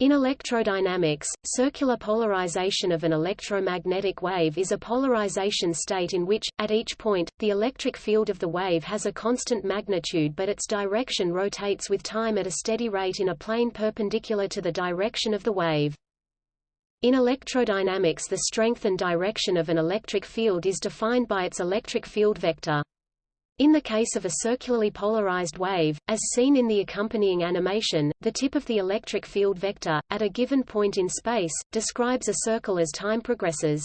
In electrodynamics, circular polarization of an electromagnetic wave is a polarization state in which, at each point, the electric field of the wave has a constant magnitude but its direction rotates with time at a steady rate in a plane perpendicular to the direction of the wave. In electrodynamics the strength and direction of an electric field is defined by its electric field vector. In the case of a circularly polarized wave, as seen in the accompanying animation, the tip of the electric field vector, at a given point in space, describes a circle as time progresses.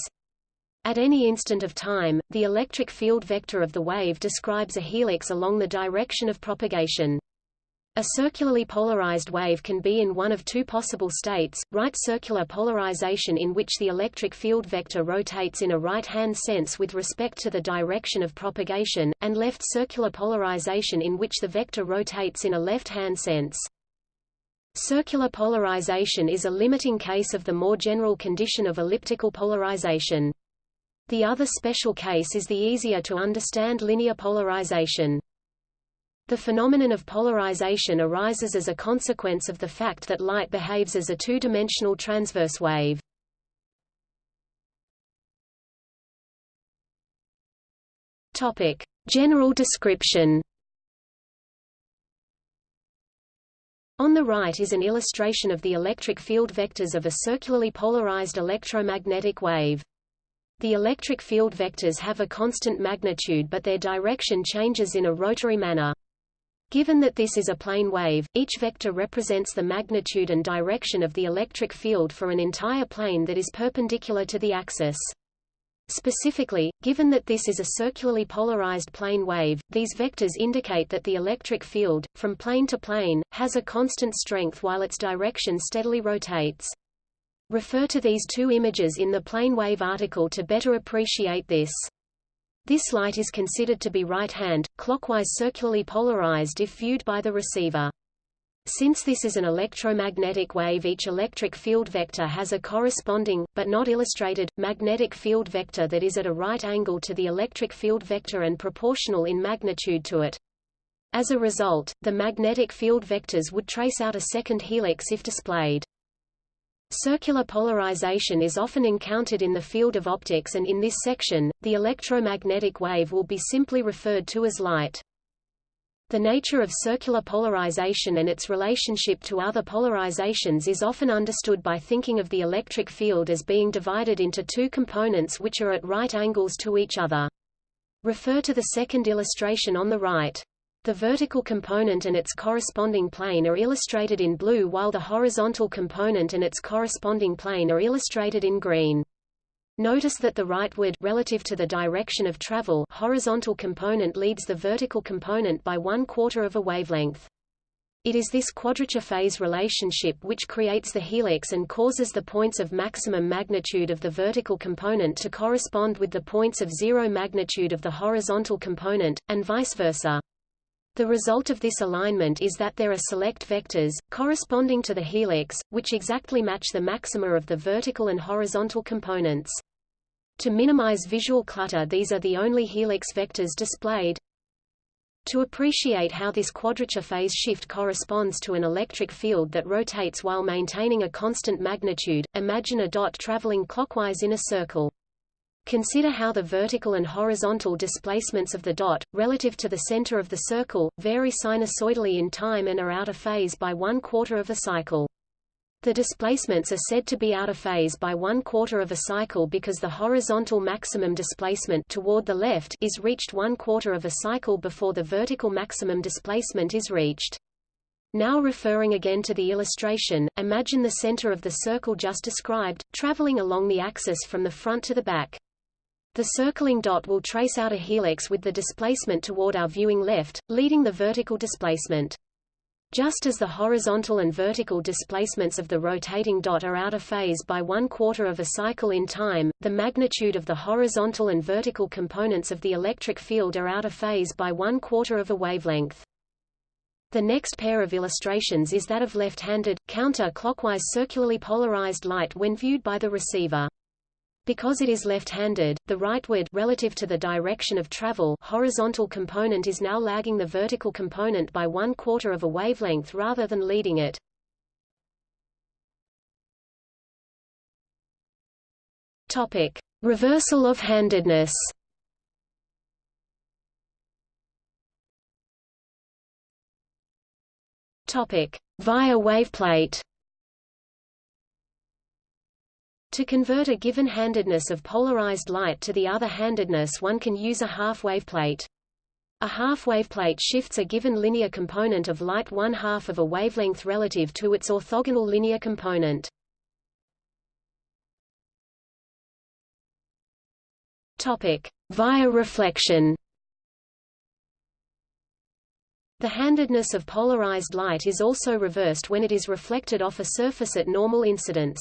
At any instant of time, the electric field vector of the wave describes a helix along the direction of propagation. A circularly polarized wave can be in one of two possible states, right circular polarization in which the electric field vector rotates in a right-hand sense with respect to the direction of propagation, and left circular polarization in which the vector rotates in a left-hand sense. Circular polarization is a limiting case of the more general condition of elliptical polarization. The other special case is the easier to understand linear polarization. The phenomenon of polarization arises as a consequence of the fact that light behaves as a two-dimensional transverse wave. Topic: General description. On the right is an illustration of the electric field vectors of a circularly polarized electromagnetic wave. The electric field vectors have a constant magnitude but their direction changes in a rotary manner. Given that this is a plane wave, each vector represents the magnitude and direction of the electric field for an entire plane that is perpendicular to the axis. Specifically, given that this is a circularly polarized plane wave, these vectors indicate that the electric field, from plane to plane, has a constant strength while its direction steadily rotates. Refer to these two images in the plane wave article to better appreciate this. This light is considered to be right-hand, clockwise circularly polarized if viewed by the receiver. Since this is an electromagnetic wave each electric field vector has a corresponding, but not illustrated, magnetic field vector that is at a right angle to the electric field vector and proportional in magnitude to it. As a result, the magnetic field vectors would trace out a second helix if displayed. Circular polarization is often encountered in the field of optics and in this section, the electromagnetic wave will be simply referred to as light. The nature of circular polarization and its relationship to other polarizations is often understood by thinking of the electric field as being divided into two components which are at right angles to each other. Refer to the second illustration on the right. The vertical component and its corresponding plane are illustrated in blue while the horizontal component and its corresponding plane are illustrated in green. Notice that the rightward relative to the direction of travel horizontal component leads the vertical component by one quarter of a wavelength. It is this quadrature phase relationship which creates the helix and causes the points of maximum magnitude of the vertical component to correspond with the points of zero magnitude of the horizontal component, and vice versa. The result of this alignment is that there are select vectors, corresponding to the helix, which exactly match the maxima of the vertical and horizontal components. To minimize visual clutter these are the only helix vectors displayed. To appreciate how this quadrature phase shift corresponds to an electric field that rotates while maintaining a constant magnitude, imagine a dot traveling clockwise in a circle. Consider how the vertical and horizontal displacements of the dot, relative to the center of the circle, vary sinusoidally in time and are out of phase by one quarter of a cycle. The displacements are said to be out of phase by one quarter of a cycle because the horizontal maximum displacement toward the left is reached one quarter of a cycle before the vertical maximum displacement is reached. Now referring again to the illustration, imagine the center of the circle just described, traveling along the axis from the front to the back. The circling dot will trace out a helix with the displacement toward our viewing left, leading the vertical displacement. Just as the horizontal and vertical displacements of the rotating dot are out of phase by one quarter of a cycle in time, the magnitude of the horizontal and vertical components of the electric field are out of phase by one quarter of a wavelength. The next pair of illustrations is that of left-handed, counter-clockwise circularly polarized light when viewed by the receiver. Because it is left-handed, the rightward relative to the direction of travel horizontal component is now lagging the vertical component by one quarter of a wavelength rather than leading it. Topic: Reversal of handedness. Topic: Via waveplate. To convert a given handedness of polarized light to the other handedness one can use a half waveplate. A half waveplate shifts a given linear component of light one half of a wavelength relative to its orthogonal linear component. Topic: Via reflection. The handedness of polarized light is also reversed when it is reflected off a surface at normal incidence.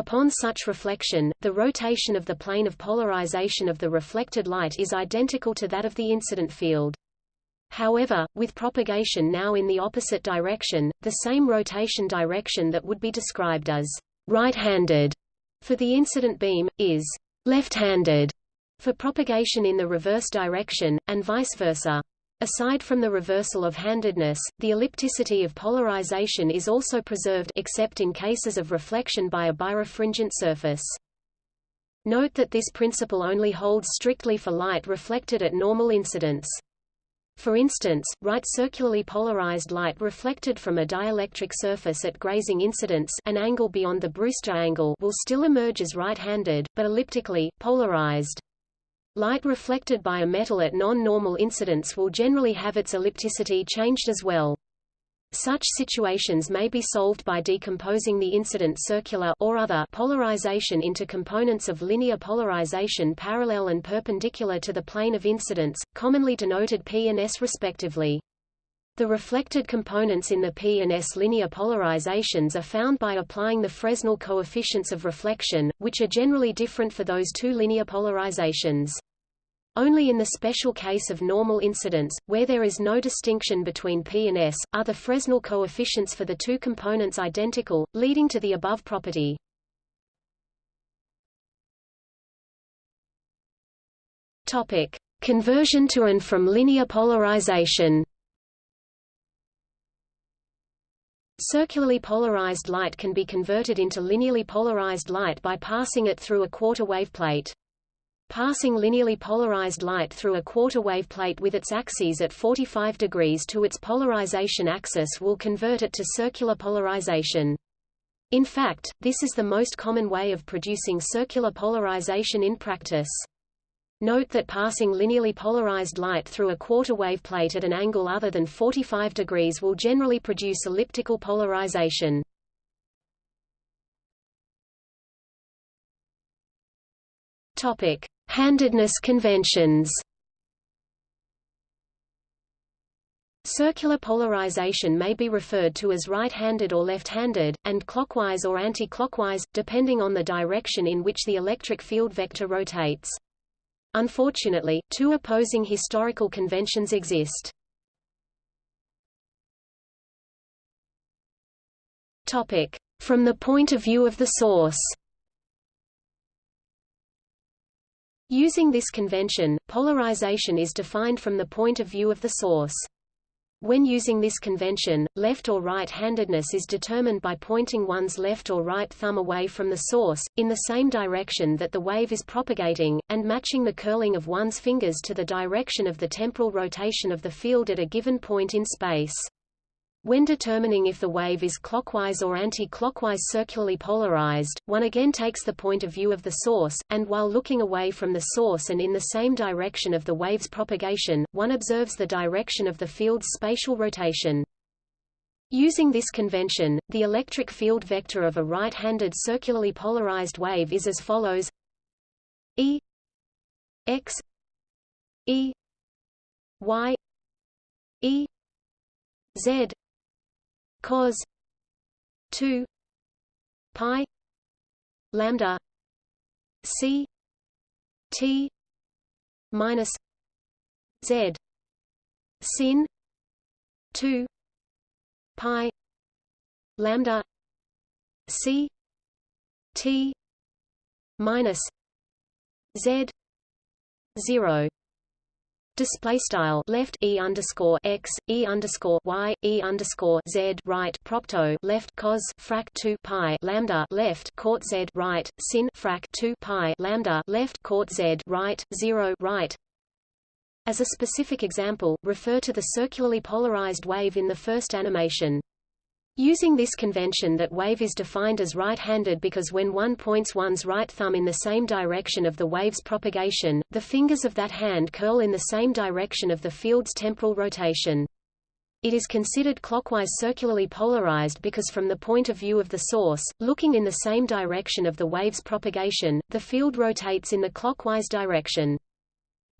Upon such reflection, the rotation of the plane of polarization of the reflected light is identical to that of the incident field. However, with propagation now in the opposite direction, the same rotation direction that would be described as right-handed for the incident beam, is left-handed for propagation in the reverse direction, and vice versa. Aside from the reversal of handedness, the ellipticity of polarization is also preserved except in cases of reflection by a birefringent surface. Note that this principle only holds strictly for light reflected at normal incidence. For instance, right circularly polarized light reflected from a dielectric surface at grazing incidence an angle beyond the Brewster angle will still emerge as right-handed, but elliptically, polarized. Light reflected by a metal at non-normal incidence will generally have its ellipticity changed as well. Such situations may be solved by decomposing the incident circular or other polarization into components of linear polarization parallel and perpendicular to the plane of incidence, commonly denoted P and S respectively. The reflected components in the P and S linear polarizations are found by applying the Fresnel coefficients of reflection, which are generally different for those two linear polarizations. Only in the special case of normal incidence, where there is no distinction between P and S, are the Fresnel coefficients for the two components identical, leading to the above property. Topic: Conversion to and from linear polarization. Circularly polarized light can be converted into linearly polarized light by passing it through a quarter wave plate. Passing linearly polarized light through a quarter wave plate with its axes at 45 degrees to its polarization axis will convert it to circular polarization. In fact, this is the most common way of producing circular polarization in practice. Note that passing linearly polarized light through a quarter wave plate at an angle other than 45 degrees will generally produce elliptical polarization. Topic: Handedness conventions. Circular polarization may be referred to as right-handed or left-handed, and clockwise or anti-clockwise, depending on the direction in which the electric field vector rotates. Unfortunately, two opposing historical conventions exist. Topic: From the point of view of the source. Using this convention, polarization is defined from the point of view of the source. When using this convention, left or right-handedness is determined by pointing one's left or right thumb away from the source, in the same direction that the wave is propagating, and matching the curling of one's fingers to the direction of the temporal rotation of the field at a given point in space. When determining if the wave is clockwise or anti-clockwise circularly polarized, one again takes the point of view of the source, and while looking away from the source and in the same direction of the wave's propagation, one observes the direction of the field's spatial rotation. Using this convention, the electric field vector of a right-handed circularly polarized wave is as follows E x E y E z cos 2 pi lambda c t minus z sin 2 pi lambda c t minus z 0 display style left e underscore x e underscore y e underscore z right propto left cos frac 2 pi lambda left cot z right sin frac 2 pi lambda left cot z right 0 right. As a specific example refer to the circularly polarized wave in the first animation Using this convention that wave is defined as right-handed because when one points one's right thumb in the same direction of the wave's propagation, the fingers of that hand curl in the same direction of the field's temporal rotation. It is considered clockwise circularly polarized because from the point of view of the source, looking in the same direction of the wave's propagation, the field rotates in the clockwise direction.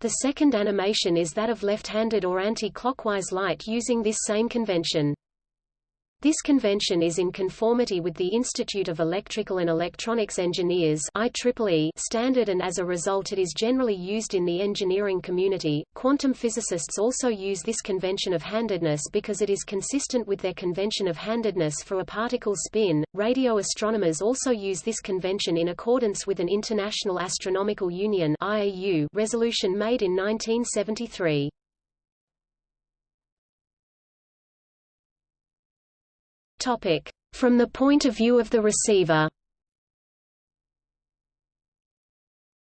The second animation is that of left-handed or anti-clockwise light using this same convention. This convention is in conformity with the Institute of Electrical and Electronics Engineers IEEE standard and as a result it is generally used in the engineering community. Quantum physicists also use this convention of handedness because it is consistent with their convention of handedness for a particle spin. Radio astronomers also use this convention in accordance with an International Astronomical Union IAU resolution made in 1973. Topic. From the point of view of the receiver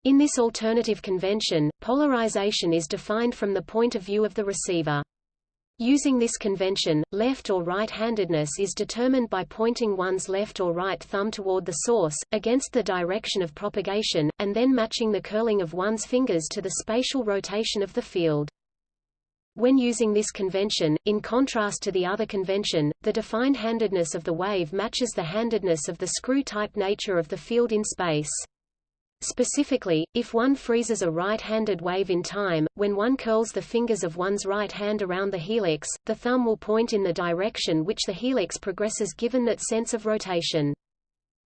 In this alternative convention, polarization is defined from the point of view of the receiver. Using this convention, left or right-handedness is determined by pointing one's left or right thumb toward the source, against the direction of propagation, and then matching the curling of one's fingers to the spatial rotation of the field. When using this convention, in contrast to the other convention, the defined handedness of the wave matches the handedness of the screw-type nature of the field in space. Specifically, if one freezes a right-handed wave in time, when one curls the fingers of one's right hand around the helix, the thumb will point in the direction which the helix progresses given that sense of rotation.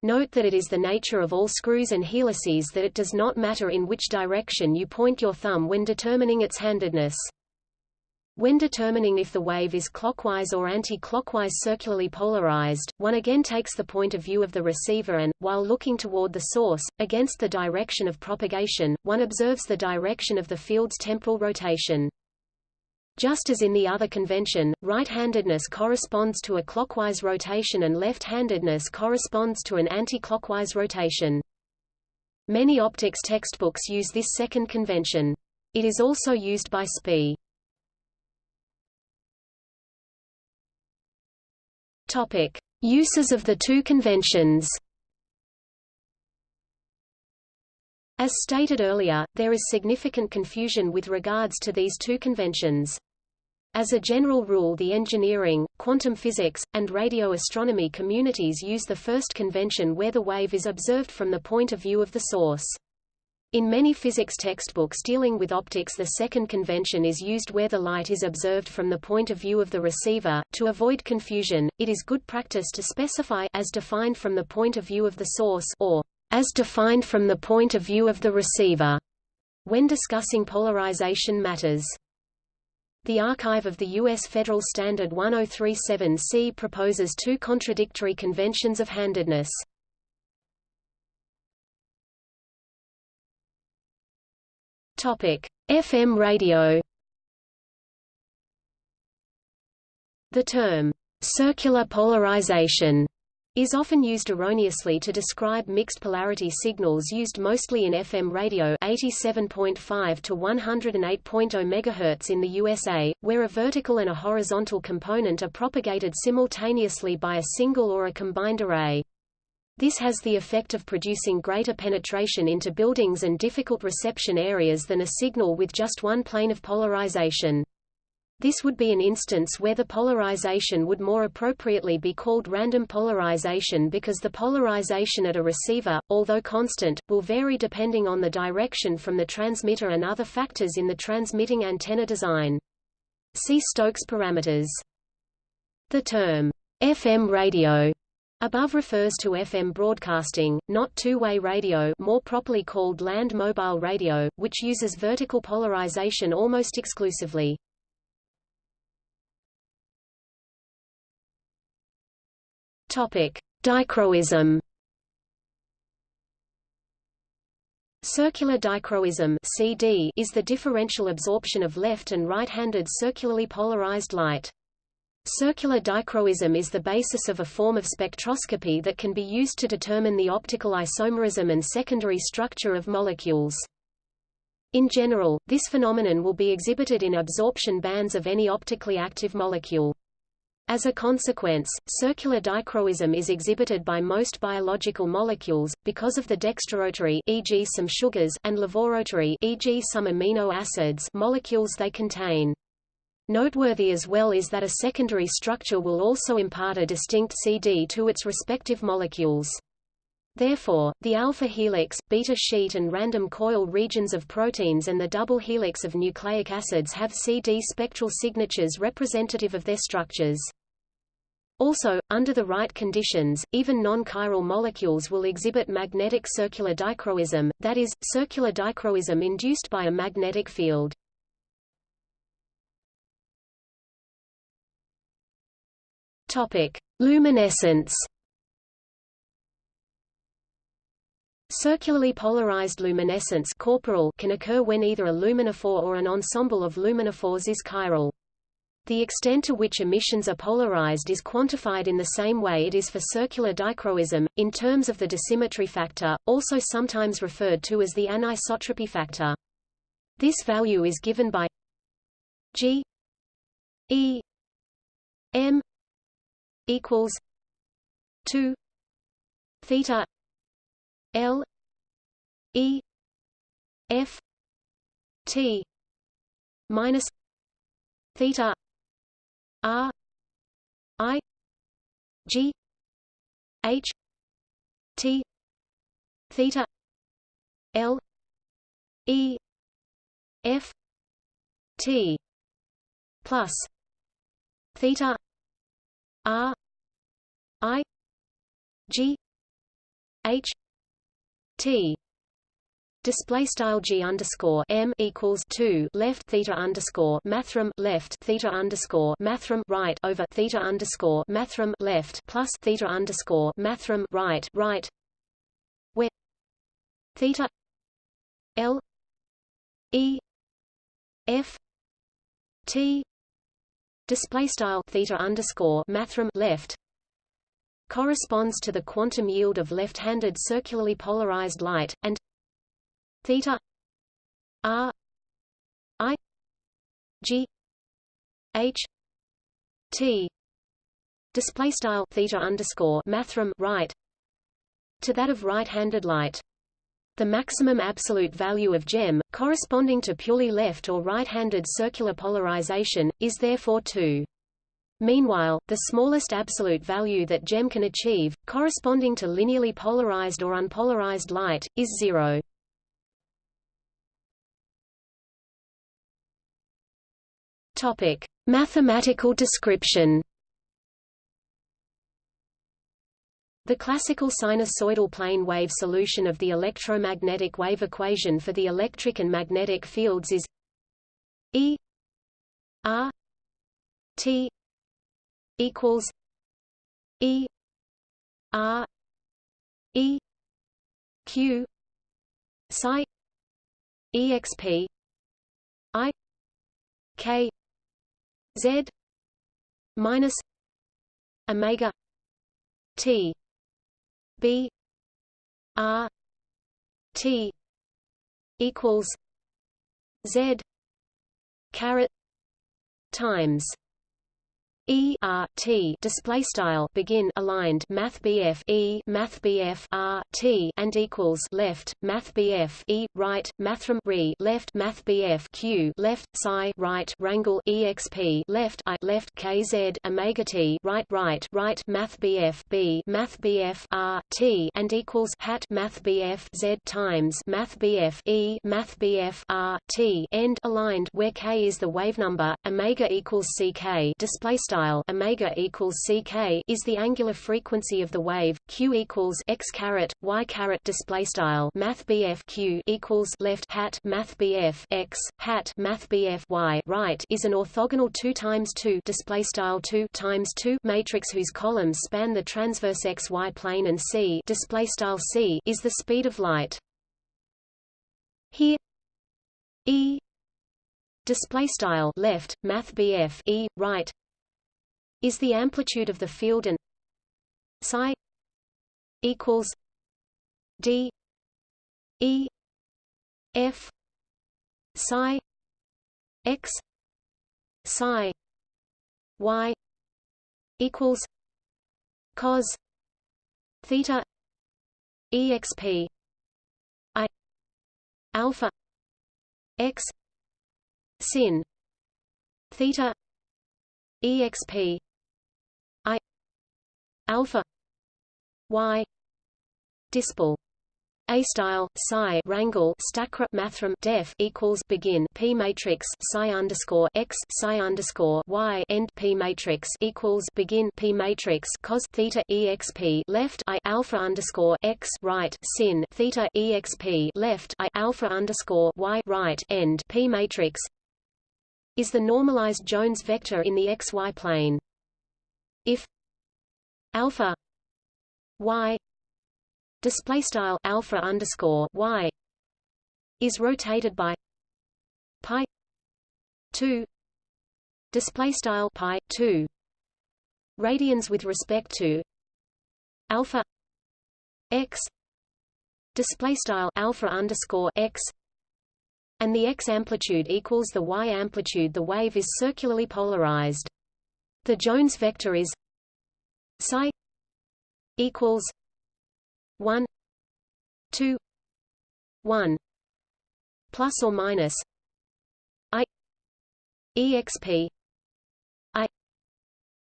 Note that it is the nature of all screws and helices that it does not matter in which direction you point your thumb when determining its handedness. When determining if the wave is clockwise or anti-clockwise circularly polarized, one again takes the point of view of the receiver and, while looking toward the source, against the direction of propagation, one observes the direction of the field's temporal rotation. Just as in the other convention, right-handedness corresponds to a clockwise rotation and left-handedness corresponds to an anti-clockwise rotation. Many optics textbooks use this second convention. It is also used by SPIE. Topic: Uses of the two conventions. As stated earlier, there is significant confusion with regards to these two conventions. As a general rule the engineering, quantum physics, and radio astronomy communities use the first convention where the wave is observed from the point of view of the source. In many physics textbooks dealing with optics the second convention is used where the light is observed from the point of view of the receiver. To avoid confusion, it is good practice to specify as defined from the point of view of the source or as defined from the point of view of the receiver when discussing polarization matters. The archive of the U.S. Federal Standard 1037C proposes two contradictory conventions of handedness. Topic: FM radio. The term circular polarization is often used erroneously to describe mixed polarity signals used mostly in FM radio 87.5 to 108.0 MHz in the USA, where a vertical and a horizontal component are propagated simultaneously by a single or a combined array. This has the effect of producing greater penetration into buildings and difficult reception areas than a signal with just one plane of polarization. This would be an instance where the polarization would more appropriately be called random polarization because the polarization at a receiver, although constant, will vary depending on the direction from the transmitter and other factors in the transmitting antenna design. See Stokes parameters. The term FM radio Above refers to FM broadcasting, not two-way radio more properly called land mobile radio, which uses vertical polarization almost exclusively. Topic: Dichroism. Circular dichroism CD is the differential absorption of left and right-handed circularly polarized light. Circular dichroism is the basis of a form of spectroscopy that can be used to determine the optical isomerism and secondary structure of molecules. In general, this phenomenon will be exhibited in absorption bands of any optically active molecule. As a consequence, circular dichroism is exhibited by most biological molecules, because of the dextrorotary e.g. some sugars and levorotary e.g. some amino acids molecules they contain. Noteworthy as well is that a secondary structure will also impart a distinct CD to its respective molecules. Therefore, the alpha helix, beta sheet and random coil regions of proteins and the double helix of nucleic acids have CD spectral signatures representative of their structures. Also, under the right conditions, even non-chiral molecules will exhibit magnetic circular dichroism, that is, circular dichroism induced by a magnetic field. Topic: Luminescence Circularly polarized luminescence corporal can occur when either a luminophore or an ensemble of luminophores is chiral. The extent to which emissions are polarized is quantified in the same way it is for circular dichroism, in terms of the dissymmetry factor, also sometimes referred to as the anisotropy factor. This value is given by G E M equals 2 theta L E F T minus theta R I G H T theta L E F T plus theta R I G H T. Display style G underscore M equals two left theta underscore mathrm left theta underscore mathrm right over theta underscore mathrm left plus theta underscore mathrm right right. Where theta L E F T display style theta underscore mathrm left corresponds to the quantum yield of left-handed circularly polarized light, and theta r i g h t display style theta underscore mathrm right to that of right-handed light. The maximum absolute value of GEM, corresponding to purely left or right-handed circular polarization, is therefore 2. Meanwhile, the smallest absolute value that GEM can achieve, corresponding to linearly polarized or unpolarized light, is zero. Topic: Mathematical description. The classical sinusoidal plane wave solution of the electromagnetic wave equation for the electric and magnetic fields is E R T equals E R E Q psi exp I K Z minus Omega T B R T equals Z caret times E R T display style begin aligned Math BF E Math BF R T and equals left Math BF E right Mathrm re left Math BF Q left psi right wrangle exp left I left KZ omega T right right right Math BF B Math BF R T and equals hat Math BF Z times Math BF E Math BF R T end aligned where K is the wave number omega equals CK display style style omega equals ck is the angular frequency of the wave. Q equals x caret y caret display style math Q equals left hat math x hat math y right is an orthogonal 2 times 2 display style 2 times 2 matrix whose columns span the transverse xy plane and c display style c is the speed of light. Here E display style left math BF E right is the amplitude of the field and psi equals D E F psi x psi y equals cos theta exp i alpha x sin theta exp alpha. Y. Dispel. A style psi wrangle stacra mathrm def equals begin p matrix psi underscore x psi underscore y end p matrix equals begin p matrix cos theta exp left i alpha underscore x right sin theta exp left i alpha underscore y right end p matrix is the normalized Jones vector in the xy plane. If alpha y display style alpha underscore y is rotated by pi 2 display style pi 2 radians with respect to alpha x display style alpha underscore x and the x amplitude equals the y amplitude. The wave is circularly polarized. The jones vector is psi equals 1 2 1 plus or minus i exp i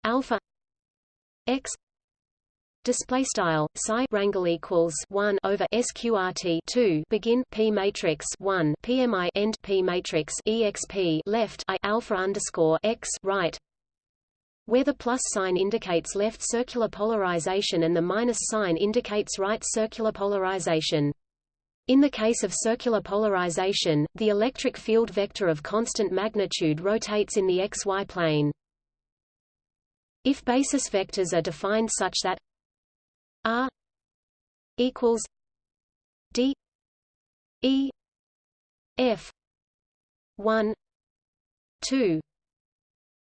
alpha x Display style psi rangle equals one over sqrt two. Begin p matrix one pmi end p matrix exp left i alpha underscore x right where the plus sign indicates left circular polarization and the minus sign indicates right circular polarization. In the case of circular polarization, the electric field vector of constant magnitude rotates in the xy plane. If basis vectors are defined such that r equals d e f 1 2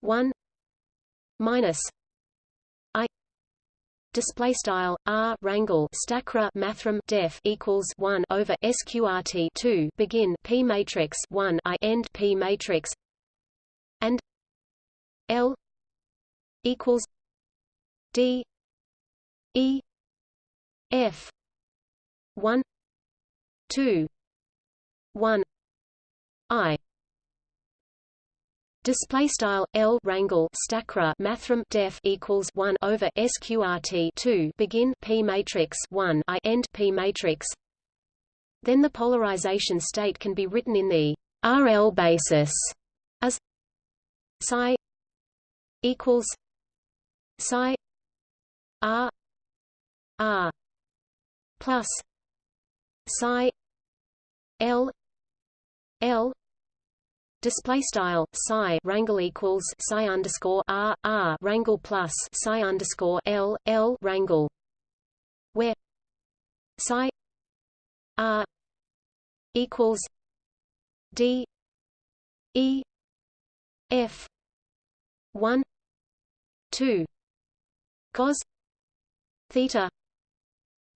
1 minus i display style r rangle stacra mathrm def equals 1 over sqrt 2 begin p matrix 1 i end p matrix and l equals d e f 1 2 1 i Display style L rangle stacra mathrm def equals one over sqrt two begin P matrix one I end P matrix. Then the polarization state can be written in the RL basis as psi equals psi R R plus psi L L Display style psi rangle equals psi underscore r r rangle plus psi underscore l l rangle, where psi r equals d e f one two cos theta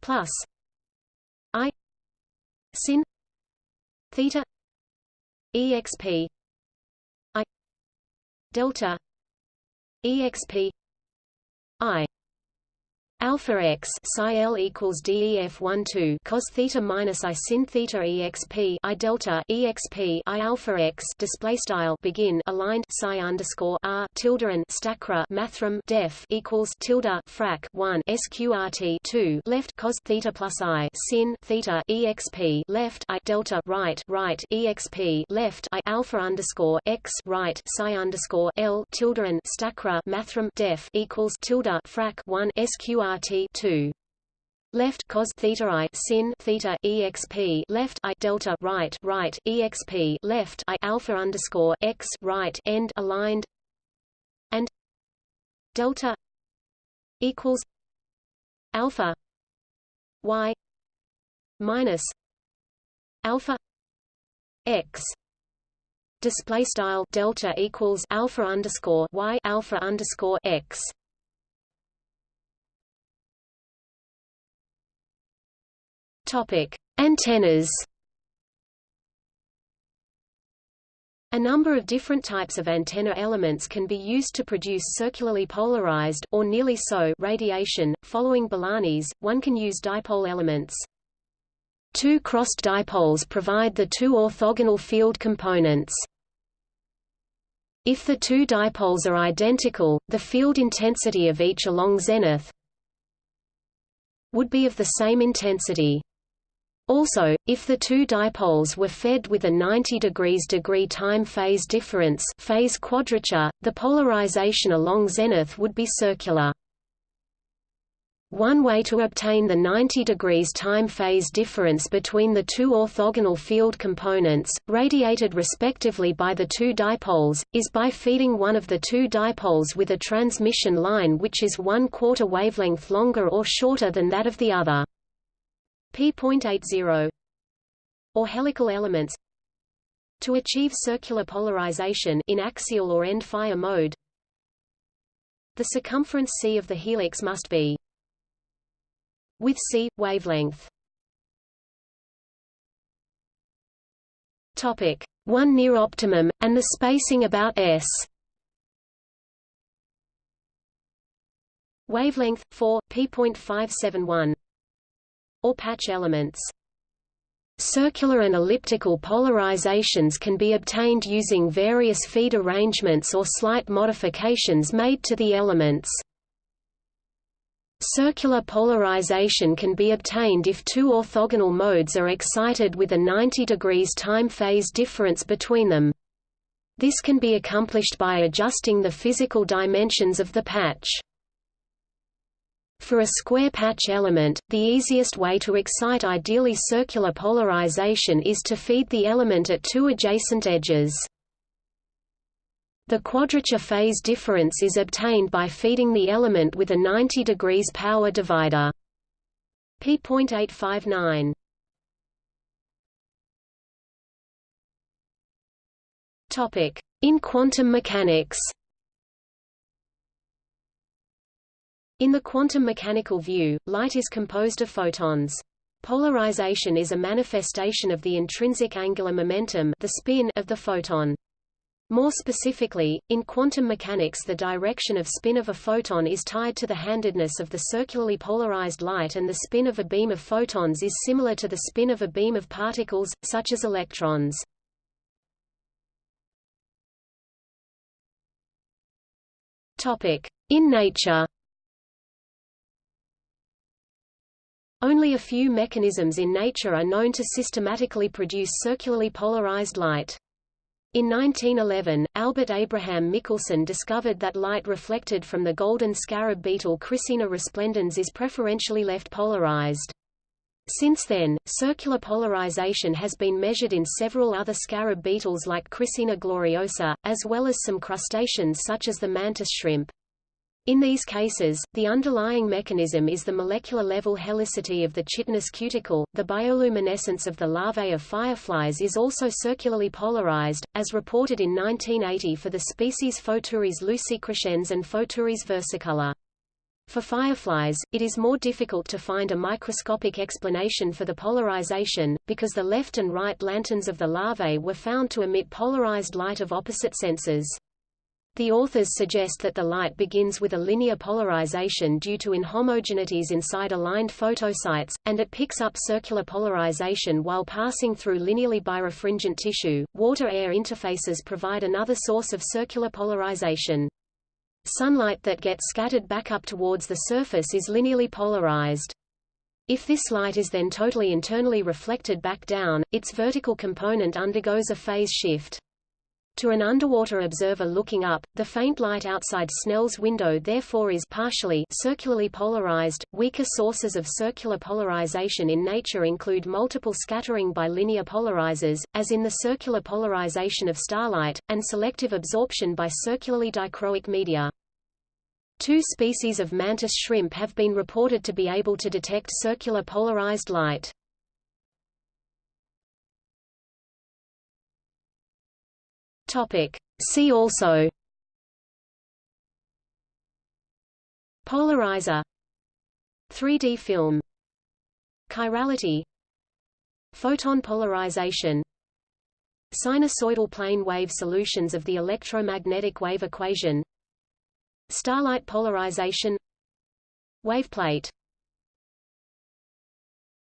plus i sin theta exp i delta exp i alpha x psi l equals def 1 2 cos theta minus i sin theta exp i delta exp i alpha x display style begin aligned psi underscore r tilde and stacra mathrm def equals tilde frac 1 sqrt 2 left cos theta plus i sin theta exp left i delta right right exp left i alpha underscore x right psi underscore l tilde and stacra mathrm def equals tilde frac 1 sqrt RT 2 left cos theta i sin theta exp left i delta right right exp left i alpha underscore x right end aligned. And delta equals alpha y minus alpha x. Display style delta equals alpha underscore y alpha underscore x topic antennas A number of different types of antenna elements can be used to produce circularly polarized or nearly so radiation. Following Balanis, one can use dipole elements. Two crossed dipoles provide the two orthogonal field components. If the two dipoles are identical, the field intensity of each along zenith would be of the same intensity. Also, if the two dipoles were fed with a 90 degrees degree time phase difference phase quadrature, the polarization along zenith would be circular. One way to obtain the 90 degrees time phase difference between the two orthogonal field components, radiated respectively by the two dipoles, is by feeding one of the two dipoles with a transmission line which is one quarter wavelength longer or shorter than that of the other p.80 or helical elements to achieve circular polarization in axial or end fire mode. The circumference c of the helix must be with c wavelength. Topic. 1 near optimum and the spacing about s. Wavelength 4 p.571 or patch elements. Circular and elliptical polarizations can be obtained using various feed arrangements or slight modifications made to the elements. Circular polarization can be obtained if two orthogonal modes are excited with a 90 degrees time phase difference between them. This can be accomplished by adjusting the physical dimensions of the patch. For a square patch element, the easiest way to excite ideally circular polarization is to feed the element at two adjacent edges. The quadrature phase difference is obtained by feeding the element with a 90 degrees power divider. p.859 In quantum mechanics In the quantum mechanical view, light is composed of photons. Polarization is a manifestation of the intrinsic angular momentum the spin of the photon. More specifically, in quantum mechanics the direction of spin of a photon is tied to the handedness of the circularly polarized light and the spin of a beam of photons is similar to the spin of a beam of particles, such as electrons. In nature Only a few mechanisms in nature are known to systematically produce circularly polarized light. In 1911, Albert Abraham Michelson discovered that light reflected from the golden scarab beetle Chrysina resplendens is preferentially left polarized. Since then, circular polarization has been measured in several other scarab beetles like Chrysina gloriosa, as well as some crustaceans such as the mantis shrimp. In these cases, the underlying mechanism is the molecular-level helicity of the chitinous cuticle. The bioluminescence of the larvae of fireflies is also circularly polarized, as reported in 1980 for the species Photuris lucicrescens and Photuris versicolor. For fireflies, it is more difficult to find a microscopic explanation for the polarization, because the left and right lanterns of the larvae were found to emit polarized light of opposite senses. The authors suggest that the light begins with a linear polarization due to inhomogeneities inside aligned photosites, and it picks up circular polarization while passing through linearly birefringent tissue. Water-air interfaces provide another source of circular polarization. Sunlight that gets scattered back up towards the surface is linearly polarized. If this light is then totally internally reflected back down, its vertical component undergoes a phase shift. To an underwater observer looking up, the faint light outside Snell's window therefore is partially circularly polarized. Weaker sources of circular polarization in nature include multiple scattering by linear polarizers, as in the circular polarization of starlight, and selective absorption by circularly dichroic media. Two species of mantis shrimp have been reported to be able to detect circular polarized light. Topic. See also Polarizer 3D film Chirality Photon polarization Sinusoidal plane wave solutions of the electromagnetic wave equation Starlight polarization Waveplate